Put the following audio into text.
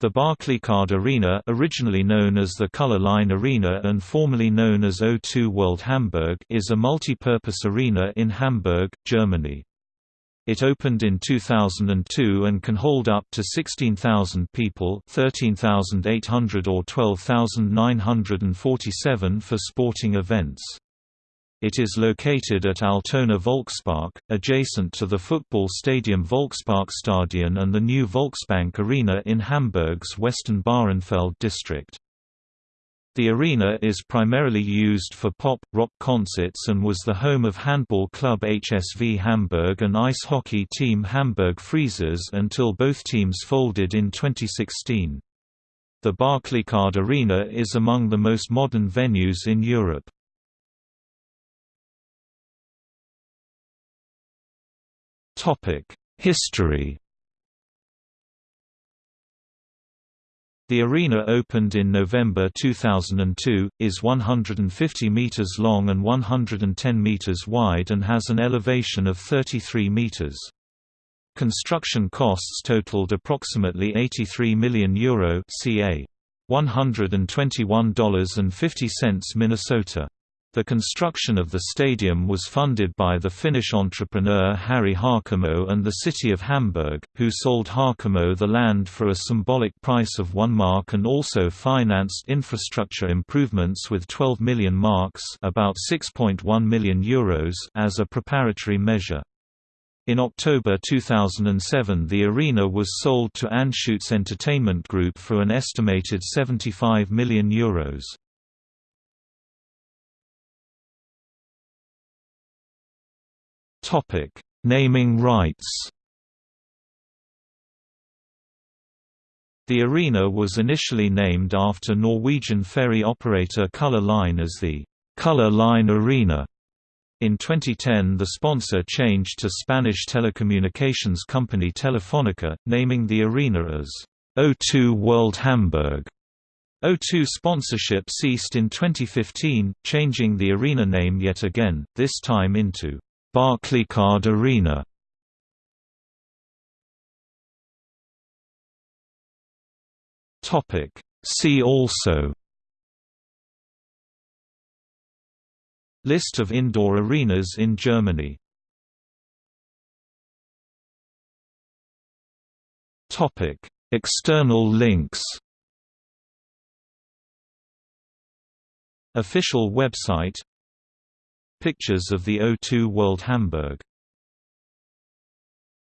The Barclaycard Arena originally known as the Color Line Arena and formerly known as O2 World Hamburg is a multi-purpose arena in Hamburg, Germany. It opened in 2002 and can hold up to 16,000 people 13,800 or 12,947 for sporting events. It is located at Altona Volkspark, adjacent to the football stadium Volksparkstadion and the new Volksbank Arena in Hamburg's Western Bahrenfeld district. The arena is primarily used for pop, rock concerts and was the home of handball club HSV Hamburg and ice hockey team Hamburg Freezers until both teams folded in 2016. The Barclaycard Arena is among the most modern venues in Europe. History The arena opened in November 2002, is 150 meters long and 110 meters wide and has an elevation of 33 meters. Construction costs totaled approximately €83 million Euro ca. $121.50 Minnesota. The construction of the stadium was funded by the Finnish entrepreneur Harry Harkimo and the city of Hamburg, who sold Harkimo the land for a symbolic price of 1 mark and also financed infrastructure improvements with 12 million marks about 6.1 million euros as a preparatory measure. In October 2007 the arena was sold to Anschutz Entertainment Group for an estimated €75 million. Euros. Topic: Naming rights. The arena was initially named after Norwegian ferry operator Color Line as the Color Line Arena. In 2010 the sponsor changed to Spanish telecommunications company Telefónica, naming the arena as O2 World Hamburg. O2 sponsorship ceased in 2015, changing the arena name yet again, this time into Barclaycard Arena. Topic. See also. List of indoor arenas in Germany. Topic. External links. Official website Pictures of the O2 World Hamburg